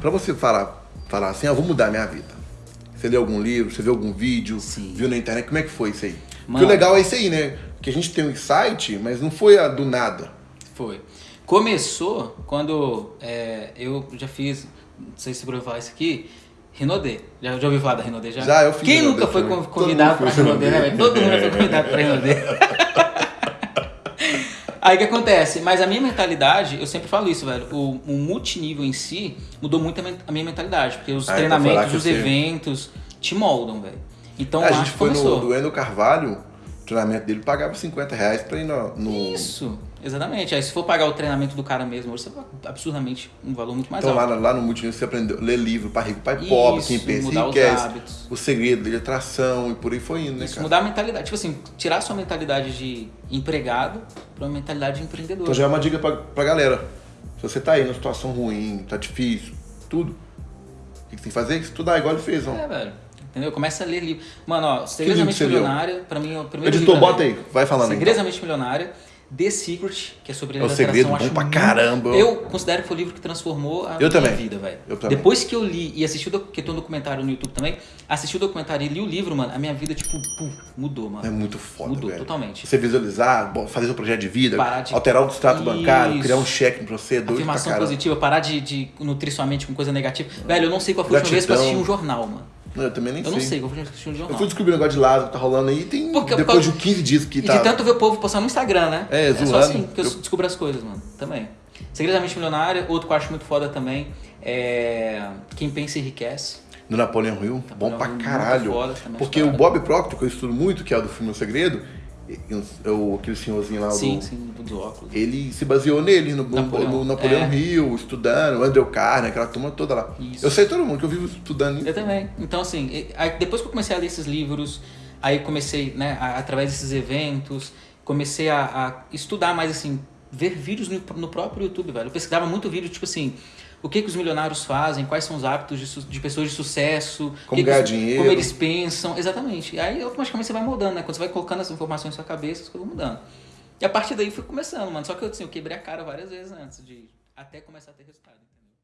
Pra você falar, falar assim, ah, vou mudar a minha vida. Você leu algum livro, você viu algum vídeo, Sim. viu na internet, como é que foi isso aí? Porque Mano. o legal é isso aí, né? Que a gente tem um insight, mas não foi a do nada. Foi. Começou quando é, eu já fiz, não sei se eu falar isso aqui, Rinodê. Já, já ouviu falar da Rinodê? Já, Já, eu fiz Quem nunca foi também. convidado foi Rinodê, né? Todo mundo já foi convidado pra Rinodê. Aí o que acontece? Mas a minha mentalidade, eu sempre falo isso, velho. O, o multinível em si mudou muito a, minha mentalidade. Porque os Ah, então treinamentos, lá os eventos te moldam, velho. Então a lá gente foi no começou. do Endo Carvalho, o treinamento dele pagava 50 reais pra ir no. no- Isso, exatamente. Aí se for pagar o treinamento do cara mesmo, hoje você paga absurdamente um valor muito mais Então lá, alto. no- lá no Multinível você aprendeu a ler livro para rico, pai pobre, Isso, quem pensa mudar os enriquece, hábitos. o segredo de atração e por aí foi indo, né, Isso, cara? mudar a mentalidade. Tipo assim, tirar a sua mentalidade de empregado pra uma mentalidade de empreendedor. Então já é uma dica pra, pra galera. Se você tá aí numa situação ruim, tá difícil, tudo, o que você tem que fazer? Estudar, igual ele fez, ó. É, velho. Entendeu? Começa a ler livro. Mano, ó, Segredos da livro Mente que você leu? Milionária, pra mim é o primeiro Editor, livro bota também. aí, vai falando Segredos então. Milionária. The Secret, que é sobre É o lei da segredo, bom pra muito- caramba. Eu considero que foi o livro que transformou a Eu minha também. vida, velho. Eu também. Depois que eu li e assisti o que tem um documentário no YouTube também, assisti o documentário e li o livro, mano, a minha vida, tipo, pum, mudou, mano. É muito foda, Mudou velho. totalmente. Você visualizar, fazer seu projeto de vida, de- alterar o extrato bancário, criar um cheque pra você, doido pra Afirmação caramba. positiva, parar de, de nutrir sua mente com coisa negativa. Velho, eu não sei qual foi a última vez que eu assisti um jornal, mano. Não, eu também nem Eu sei. não sei que eu um Eu jornal. fui descobrir o negócio de Lázaro que tá rolando aí, tem Porque- depois de 15 dias que E tá... de tanto ver o povo postar no Instagram, né? É, só zoando. assim que eu, Eu- descubro as coisas, mano. Também. Segredamente Milionário, outro que eu acho muito foda também é Quem Pensa Enriquece. Do Napoleão Hill, bom Napoleão pra Hill, muito caralho. Porque o Bob Proctor, que eu estudo muito, que é o do filme O Segredo, é o, aquele senhorzinho lá Sim, do... sim, do óculos. Ele se baseou nele, no Napoleão, no Napoleão é. Hill, estudando, o Andrew Carnegie, aquela turma toda lá. Isso. Eu sei todo mundo que eu vivo estudando. Eu também. Então, assim, depois que eu comecei a ler esses livros, aí comecei, né, através desses eventos, comecei a, a estudar mais, assim, ver vídeos no, no próprio YouTube, velho. Eu pesquisava muito vídeo, tipo assim, o que, que os milionários fazem, quais são os hábitos de, de pessoas de sucesso, Como que que os- dinheiro. como eles pensam, exatamente. E aí automaticamente você vai mudando, né? Quando você vai colocando essas informações na sua cabeça, as coisas vão mudando. E a partir daí foi começando, mano. Só que assim, eu quebrei a cara várias vezes antes de até começar a ter resultado.